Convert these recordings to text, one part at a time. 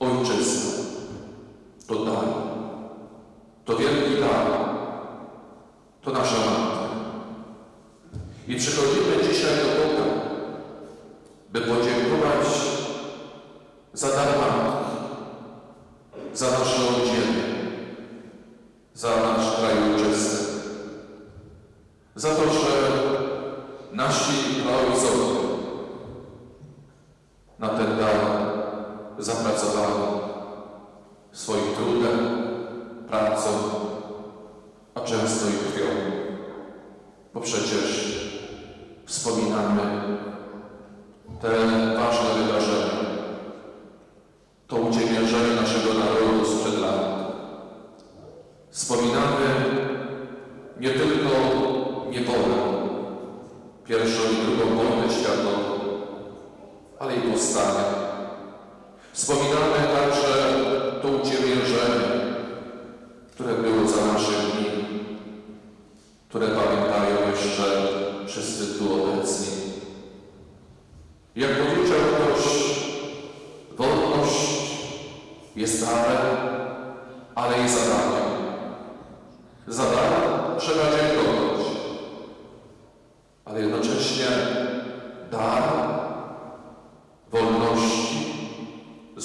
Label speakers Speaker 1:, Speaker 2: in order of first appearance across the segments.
Speaker 1: Ojczyzna to dar, to wielki dar, to nasza matka. I przychodzimy dzisiaj do Boga, by podziękować za dar matki, za naszą ziemię, za nasz kraj ojczysty, za to, że nasi praojcowie na ten dar zapracowali swoim trudem, pracą, a często i krwią. Bo przecież wspominamy te ważne wydarzenia, to uciemiężenie naszego narodu sprzed lat. Wspominamy nie tylko niewolę, pierwszą i drugą wojnę światową, ale i powstanie. Wspominamy także to uciemiężenie, które było za naszych dni, które pamiętają jeszcze wszyscy tu obecni. Jak powiedział ktoś, wolność jest darem, ale i zadaniem. Za dar trzeba dziękować, ale jednocześnie dar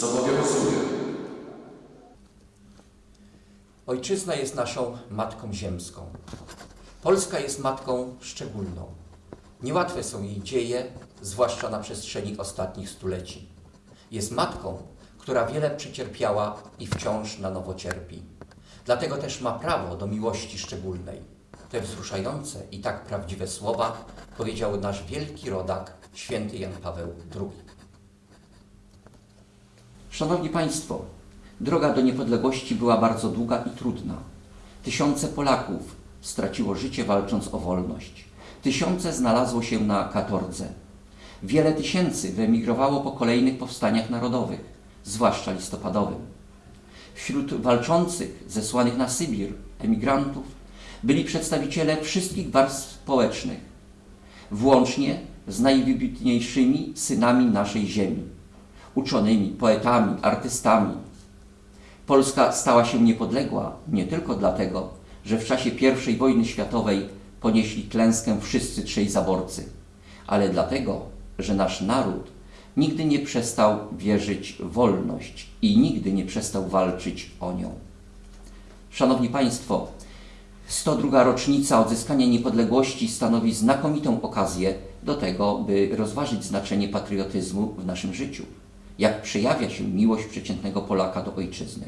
Speaker 1: zobowiązuje.
Speaker 2: Ojczyzna jest naszą matką ziemską. Polska jest matką szczególną. Niełatwe są jej dzieje, zwłaszcza na przestrzeni ostatnich stuleci. Jest matką, która wiele przecierpiała i wciąż na nowo cierpi. Dlatego też ma prawo do miłości szczególnej. Te wzruszające i tak prawdziwe słowa powiedział nasz wielki rodak, święty Jan Paweł II.
Speaker 3: Szanowni Państwo, droga do niepodległości była bardzo długa i trudna. Tysiące Polaków straciło życie walcząc o wolność. Tysiące znalazło się na katordze. Wiele tysięcy wyemigrowało po kolejnych powstaniach narodowych, zwłaszcza listopadowym. Wśród walczących, zesłanych na Sybir, emigrantów, byli przedstawiciele wszystkich warstw społecznych, włącznie z najwybitniejszymi synami naszej ziemi uczonymi, poetami, artystami. Polska stała się niepodległa nie tylko dlatego, że w czasie I wojny światowej ponieśli klęskę wszyscy trzej zaborcy, ale dlatego, że nasz naród nigdy nie przestał wierzyć w wolność i nigdy nie przestał walczyć o nią. Szanowni Państwo, 102. rocznica odzyskania niepodległości stanowi znakomitą okazję do tego, by rozważyć znaczenie patriotyzmu w naszym życiu jak przejawia się miłość przeciętnego Polaka do ojczyzny.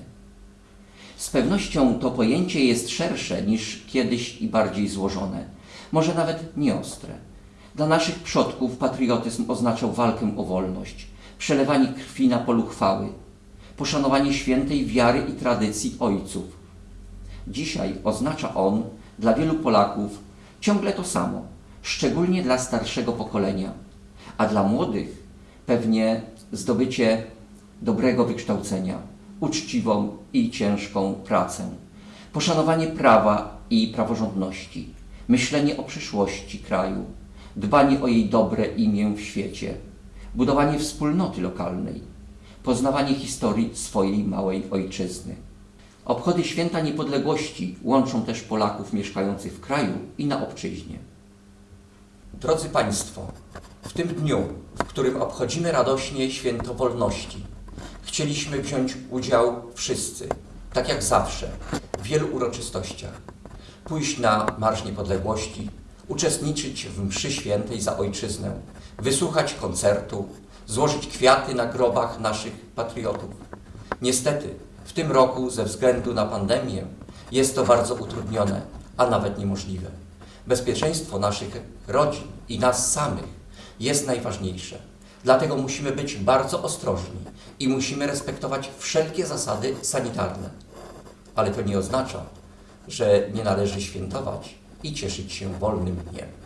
Speaker 3: Z pewnością to pojęcie jest szersze niż kiedyś i bardziej złożone, może nawet nieostre. Dla naszych przodków patriotyzm oznaczał walkę o wolność, przelewanie krwi na polu chwały, poszanowanie świętej wiary i tradycji ojców. Dzisiaj oznacza on dla wielu Polaków ciągle to samo, szczególnie dla starszego pokolenia, a dla młodych pewnie zdobycie dobrego wykształcenia, uczciwą i ciężką pracę, poszanowanie prawa i praworządności, myślenie o przyszłości kraju, dbanie o jej dobre imię w świecie, budowanie wspólnoty lokalnej, poznawanie historii swojej małej ojczyzny. Obchody Święta Niepodległości łączą też Polaków mieszkających w kraju i na obczyźnie.
Speaker 2: Drodzy Państwo, w tym dniu, w którym obchodzimy radośnie święto wolności, chcieliśmy wziąć udział wszyscy, tak jak zawsze, w wielu uroczystościach. Pójść na Marsz Niepodległości, uczestniczyć w mszy świętej za ojczyznę, wysłuchać koncertu, złożyć kwiaty na grobach naszych patriotów. Niestety, w tym roku ze względu na pandemię jest to bardzo utrudnione, a nawet niemożliwe. Bezpieczeństwo naszych rodzin i nas samych jest najważniejsze. Dlatego musimy być bardzo ostrożni i musimy respektować wszelkie zasady sanitarne. Ale to nie oznacza, że nie należy świętować i cieszyć się wolnym dniem.